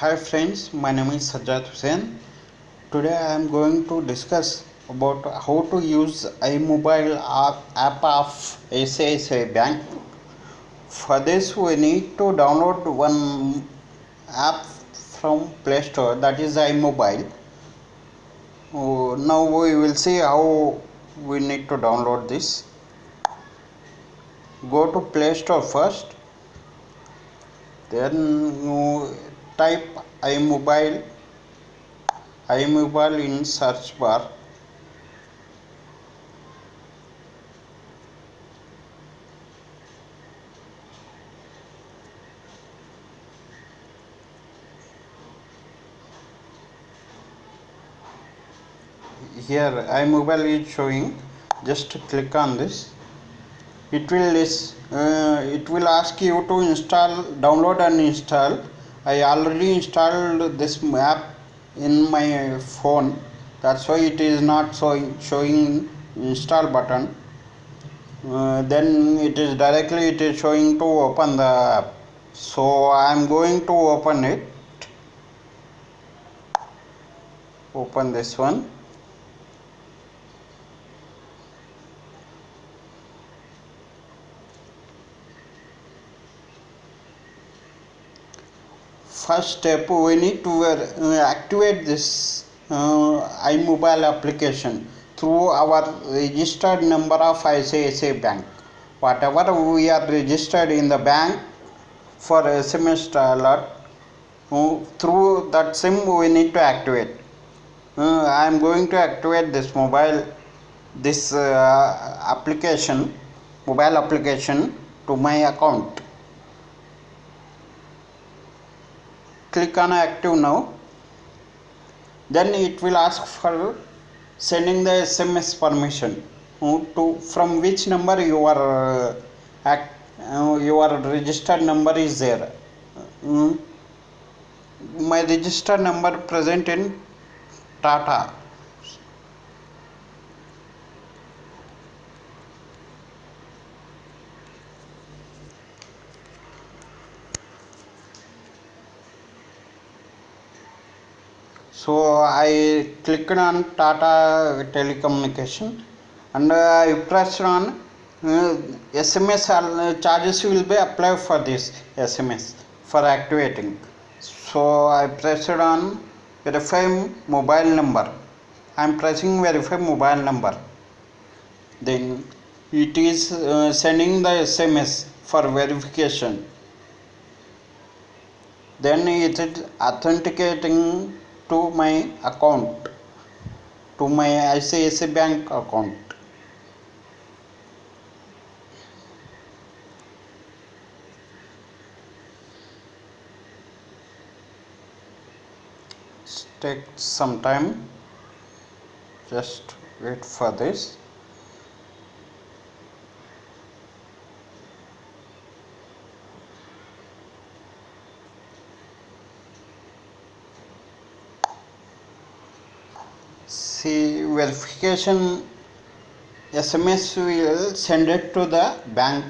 Hi friends, my name is Sajjad Hussain. Today I am going to discuss about how to use iMobile app, app of ICICI Bank. For this we need to download one app from Play Store that is iMobile. Oh, now we will see how we need to download this. Go to Play Store first then you type iMobile iMobile in search bar. Here iMobile is showing. Just click on this. It will uh, it will ask you to install download and install i already installed this app in my phone. That's why it is not showing showing install button. Uh, then it is directly it is showing to open the app. So i am going to open it. Open this one first step we need to uh, activate this uh, iMobile application through our registered number of ICICI bank. Whatever we are registered in the bank for SMS alert uh, through that sim we need to activate. Uh, I am going to activate this mobile this uh, application mobile application to my account click on active now. Then it will ask for sending the sms permission. To from which number you are uh, act, uh, your registered number is there. Mm. my registered number present in tata so I clicked on Tata telecommunication and I pressed on uh, SMS uh, charges will be applied for this SMS for activating. So I pressed on verify mobile number. I am pressing verify mobile number. Then it is uh, sending the SMS for verification. Then it is authenticating to my account to my ICICI bank account. Take some time. Just wait for this see verification SMS will send it to the bank.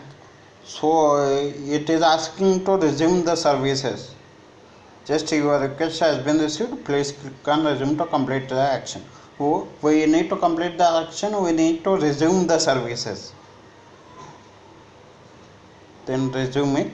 So it is asking to resume the services. Just your request has been received please click on resume to complete the action. Oh, we need to complete the action we need to resume the services. Then resume it